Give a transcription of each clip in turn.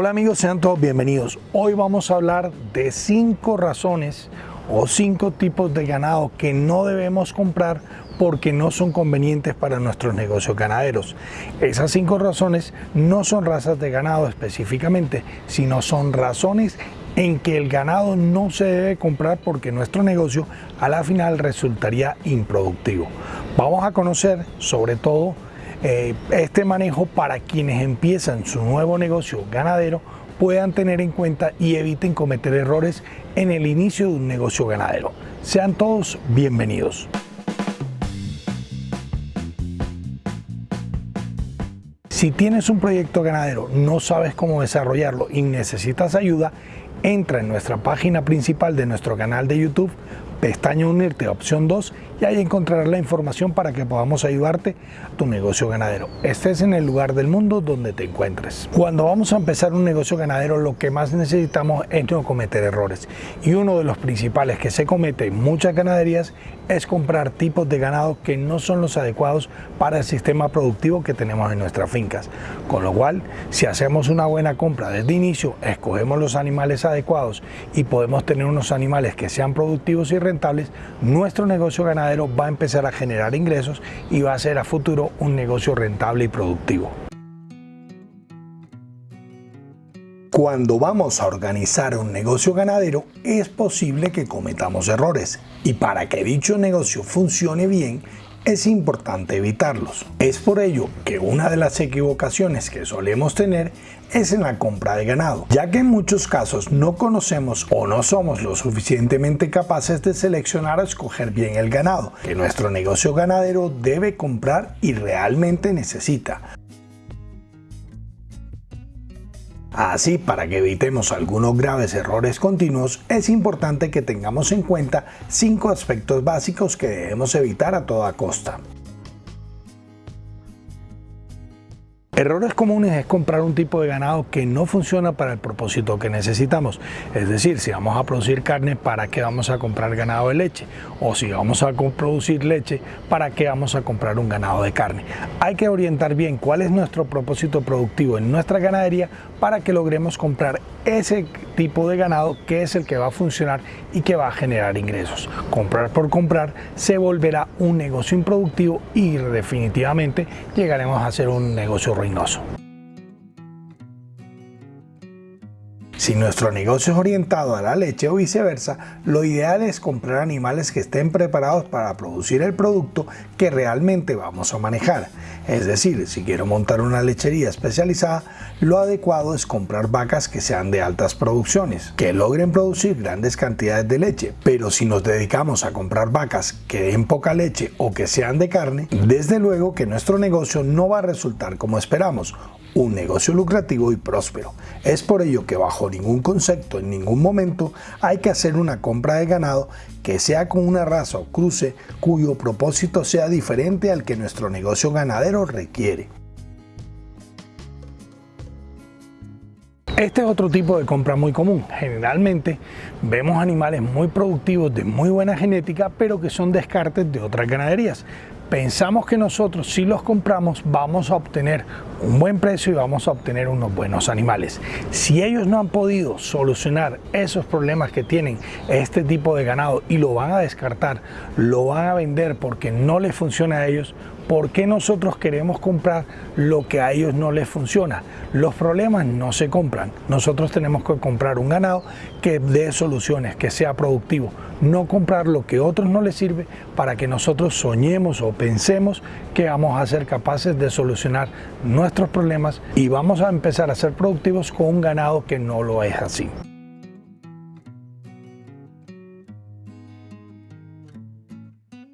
Hola amigos, sean todos bienvenidos. Hoy vamos a hablar de cinco razones o cinco tipos de ganado que no debemos comprar porque no son convenientes para nuestros negocios ganaderos. Esas cinco razones no son razas de ganado específicamente, sino son razones en que el ganado no se debe comprar porque nuestro negocio a la final resultaría improductivo. Vamos a conocer sobre todo eh, este manejo para quienes empiezan su nuevo negocio ganadero puedan tener en cuenta y eviten cometer errores en el inicio de un negocio ganadero. Sean todos bienvenidos. Si tienes un proyecto ganadero, no sabes cómo desarrollarlo y necesitas ayuda, entra en nuestra página principal de nuestro canal de YouTube, pestaña unirte opción 2 y ahí encontrarás la información para que podamos ayudarte a tu negocio ganadero. Estés en el lugar del mundo donde te encuentres. Cuando vamos a empezar un negocio ganadero lo que más necesitamos es no cometer errores y uno de los principales que se comete en muchas ganaderías es comprar tipos de ganado que no son los adecuados para el sistema productivo que tenemos en nuestras fincas. Con lo cual, si hacemos una buena compra desde inicio, escogemos los animales adecuados y podemos tener unos animales que sean productivos y rentables, nuestro negocio ganadero va a empezar a generar ingresos y va a ser a futuro un negocio rentable y productivo. Cuando vamos a organizar un negocio ganadero es posible que cometamos errores y para que dicho negocio funcione bien es importante evitarlos. Es por ello que una de las equivocaciones que solemos tener es en la compra de ganado, ya que en muchos casos no conocemos o no somos lo suficientemente capaces de seleccionar o escoger bien el ganado que nuestro negocio ganadero debe comprar y realmente necesita. Así, para que evitemos algunos graves errores continuos, es importante que tengamos en cuenta cinco aspectos básicos que debemos evitar a toda costa. Errores comunes es comprar un tipo de ganado que no funciona para el propósito que necesitamos. Es decir, si vamos a producir carne, ¿para qué vamos a comprar ganado de leche? O si vamos a producir leche, ¿para qué vamos a comprar un ganado de carne? Hay que orientar bien cuál es nuestro propósito productivo en nuestra ganadería para que logremos comprar ese tipo de ganado que es el que va a funcionar y que va a generar ingresos. Comprar por comprar se volverá un negocio improductivo y definitivamente llegaremos a ser un negocio ruinoso. Reynoso. Si nuestro negocio es orientado a la leche o viceversa, lo ideal es comprar animales que estén preparados para producir el producto que realmente vamos a manejar. Es decir, si quiero montar una lechería especializada, lo adecuado es comprar vacas que sean de altas producciones, que logren producir grandes cantidades de leche. Pero si nos dedicamos a comprar vacas que den poca leche o que sean de carne, desde luego que nuestro negocio no va a resultar como esperamos un negocio lucrativo y próspero. Es por ello que bajo ningún concepto, en ningún momento, hay que hacer una compra de ganado que sea con una raza o cruce cuyo propósito sea diferente al que nuestro negocio ganadero requiere. Este es otro tipo de compra muy común. Generalmente vemos animales muy productivos de muy buena genética, pero que son descartes de otras ganaderías pensamos que nosotros si los compramos vamos a obtener un buen precio y vamos a obtener unos buenos animales. Si ellos no han podido solucionar esos problemas que tienen este tipo de ganado y lo van a descartar, lo van a vender porque no les funciona a ellos, ¿por qué nosotros queremos comprar lo que a ellos no les funciona? Los problemas no se compran. Nosotros tenemos que comprar un ganado que dé soluciones, que sea productivo. No comprar lo que a otros no les sirve para que nosotros soñemos o pensemos que vamos a ser capaces de solucionar nuestros problemas y vamos a empezar a ser productivos con un ganado que no lo es así.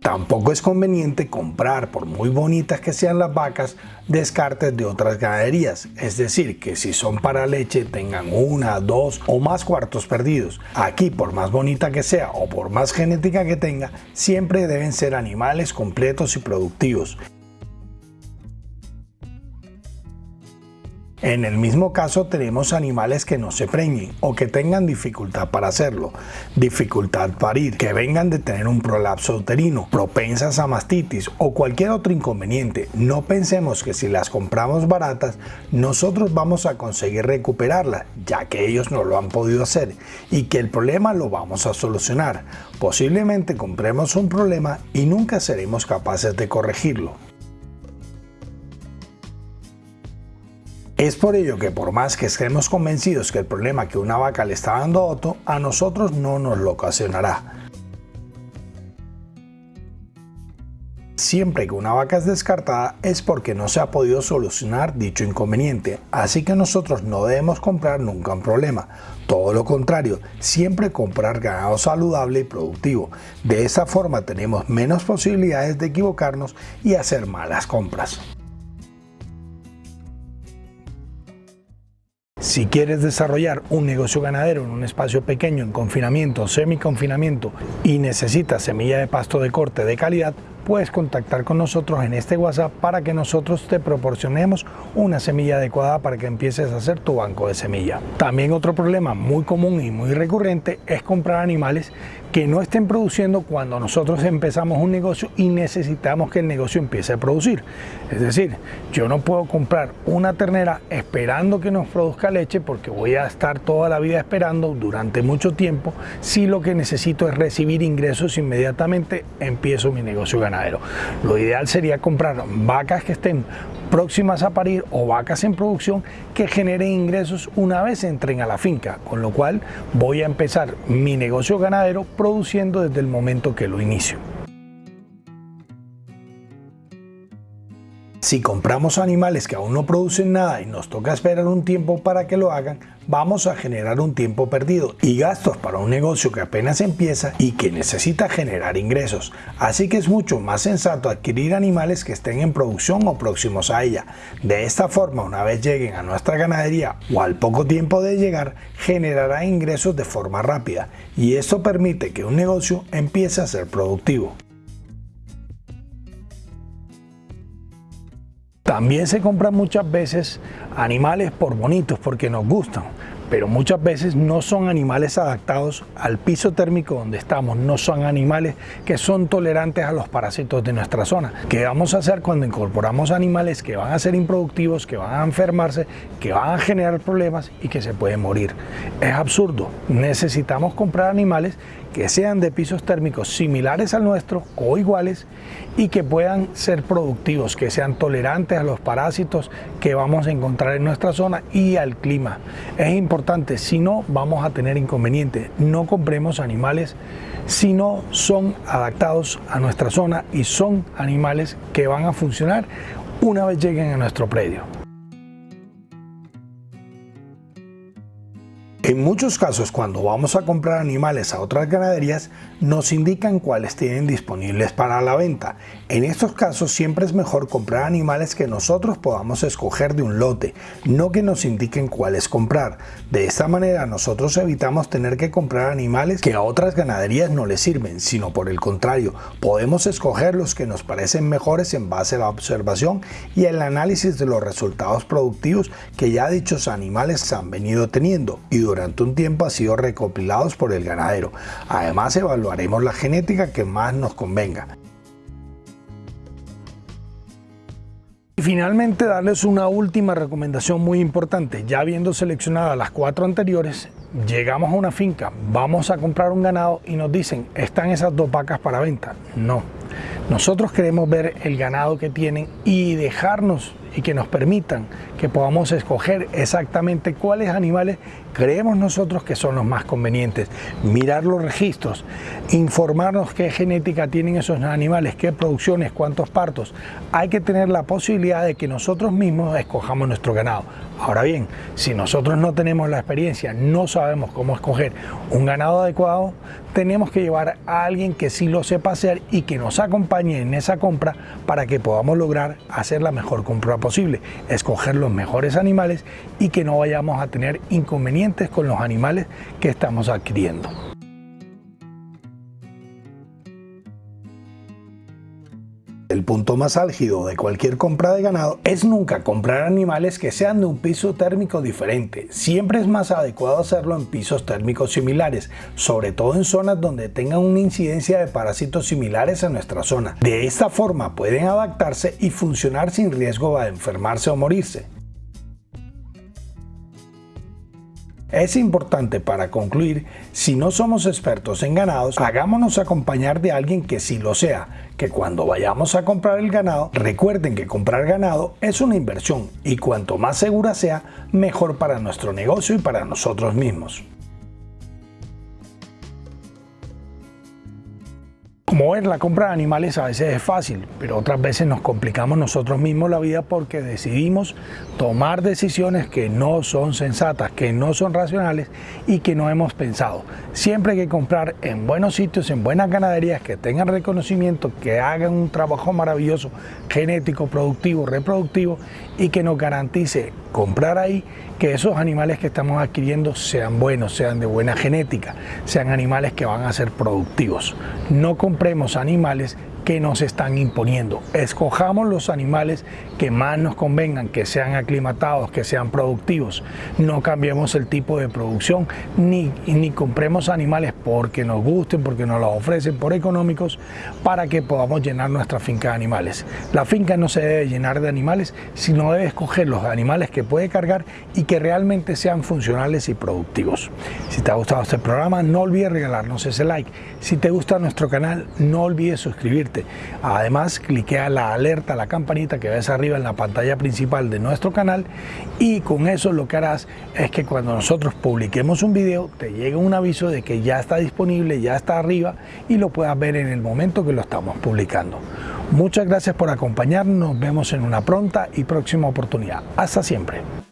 Tampoco es conveniente comprar, por muy bonitas que sean las vacas, descartes de otras ganaderías. Es decir, que si son para leche tengan una, dos o más cuartos perdidos. Aquí, por más bonita que sea o por más genética que tenga, siempre deben ser animales completos y productivos. En el mismo caso tenemos animales que no se preñen o que tengan dificultad para hacerlo, dificultad para ir, que vengan de tener un prolapso uterino, propensas a mastitis o cualquier otro inconveniente. No pensemos que si las compramos baratas, nosotros vamos a conseguir recuperarlas, ya que ellos no lo han podido hacer y que el problema lo vamos a solucionar. Posiblemente compremos un problema y nunca seremos capaces de corregirlo. Es por ello que por más que estemos convencidos que el problema que una vaca le está dando a Otto, a nosotros no nos lo ocasionará. Siempre que una vaca es descartada es porque no se ha podido solucionar dicho inconveniente, así que nosotros no debemos comprar nunca un problema. Todo lo contrario, siempre comprar ganado saludable y productivo. De esa forma tenemos menos posibilidades de equivocarnos y hacer malas compras. Si quieres desarrollar un negocio ganadero en un espacio pequeño, en confinamiento o semi-confinamiento y necesitas semilla de pasto de corte de calidad, puedes contactar con nosotros en este WhatsApp para que nosotros te proporcionemos una semilla adecuada para que empieces a hacer tu banco de semilla. También otro problema muy común y muy recurrente es comprar animales que no estén produciendo cuando nosotros empezamos un negocio y necesitamos que el negocio empiece a producir. Es decir, yo no puedo comprar una ternera esperando que nos produzca leche porque voy a estar toda la vida esperando durante mucho tiempo. Si lo que necesito es recibir ingresos inmediatamente, empiezo mi negocio ganadero. Lo ideal sería comprar vacas que estén próximas a parir o vacas en producción que generen ingresos una vez entren a la finca, con lo cual voy a empezar mi negocio ganadero produciendo desde el momento que lo inicio. Si compramos animales que aún no producen nada y nos toca esperar un tiempo para que lo hagan, vamos a generar un tiempo perdido y gastos para un negocio que apenas empieza y que necesita generar ingresos. Así que es mucho más sensato adquirir animales que estén en producción o próximos a ella. De esta forma, una vez lleguen a nuestra ganadería o al poco tiempo de llegar, generará ingresos de forma rápida y esto permite que un negocio empiece a ser productivo. También se compran muchas veces animales por bonitos, porque nos gustan, pero muchas veces no son animales adaptados al piso térmico donde estamos, no son animales que son tolerantes a los parásitos de nuestra zona. ¿Qué vamos a hacer cuando incorporamos animales que van a ser improductivos, que van a enfermarse, que van a generar problemas y que se pueden morir? Es absurdo. Necesitamos comprar animales que sean de pisos térmicos similares al nuestro o iguales y que puedan ser productivos, que sean tolerantes a los parásitos que vamos a encontrar en nuestra zona y al clima. Es importante, si no vamos a tener inconvenientes. No compremos animales si no son adaptados a nuestra zona y son animales que van a funcionar una vez lleguen a nuestro predio. En muchos casos cuando vamos a comprar animales a otras ganaderías nos indican cuáles tienen disponibles para la venta. En estos casos siempre es mejor comprar animales que nosotros podamos escoger de un lote, no que nos indiquen cuáles comprar. De esta manera nosotros evitamos tener que comprar animales que a otras ganaderías no les sirven, sino por el contrario, podemos escoger los que nos parecen mejores en base a la observación y el análisis de los resultados productivos que ya dichos animales han venido teniendo y durante un tiempo ha sido recopilados por el ganadero. Además evaluaremos la genética que más nos convenga. Y finalmente darles una última recomendación muy importante. Ya habiendo seleccionado las cuatro anteriores, llegamos a una finca, vamos a comprar un ganado y nos dicen, están esas dos vacas para venta. No, nosotros queremos ver el ganado que tienen y dejarnos y que nos permitan que podamos escoger exactamente cuáles animales creemos nosotros que son los más convenientes, mirar los registros, informarnos qué genética tienen esos animales, qué producciones, cuántos partos. Hay que tener la posibilidad de que nosotros mismos escojamos nuestro ganado. Ahora bien, si nosotros no tenemos la experiencia, no sabemos cómo escoger un ganado adecuado, tenemos que llevar a alguien que sí lo sepa hacer y que nos acompañe en esa compra para que podamos lograr hacer la mejor compra posible, escoger los mejores animales y que no vayamos a tener inconvenientes con los animales que estamos adquiriendo. El punto más álgido de cualquier compra de ganado es nunca comprar animales que sean de un piso térmico diferente. Siempre es más adecuado hacerlo en pisos térmicos similares, sobre todo en zonas donde tengan una incidencia de parásitos similares a nuestra zona. De esta forma pueden adaptarse y funcionar sin riesgo de enfermarse o morirse. Es importante para concluir, si no somos expertos en ganados, hagámonos acompañar de alguien que sí lo sea, que cuando vayamos a comprar el ganado, recuerden que comprar ganado es una inversión y cuanto más segura sea, mejor para nuestro negocio y para nosotros mismos. Mover la compra de animales a veces es fácil, pero otras veces nos complicamos nosotros mismos la vida porque decidimos tomar decisiones que no son sensatas, que no son racionales y que no hemos pensado. Siempre hay que comprar en buenos sitios, en buenas ganaderías que tengan reconocimiento, que hagan un trabajo maravilloso, genético, productivo, reproductivo y que nos garantice comprar ahí que esos animales que estamos adquiriendo sean buenos, sean de buena genética, sean animales que van a ser productivos. No compremos animales que nos están imponiendo. Escojamos los animales que más nos convengan, que sean aclimatados, que sean productivos. No cambiemos el tipo de producción ni, ni compremos animales porque nos gusten, porque nos los ofrecen por económicos para que podamos llenar nuestra finca de animales. La finca no se debe llenar de animales, sino debe escoger los animales que puede cargar y que realmente sean funcionales y productivos. Si te ha gustado este programa, no olvides regalarnos ese like. Si te gusta nuestro canal, no olvides suscribirte Además, cliquea la alerta, la campanita que ves arriba en la pantalla principal de nuestro canal y con eso lo que harás es que cuando nosotros publiquemos un video te llegue un aviso de que ya está disponible, ya está arriba y lo puedas ver en el momento que lo estamos publicando. Muchas gracias por acompañarnos, nos vemos en una pronta y próxima oportunidad. Hasta siempre.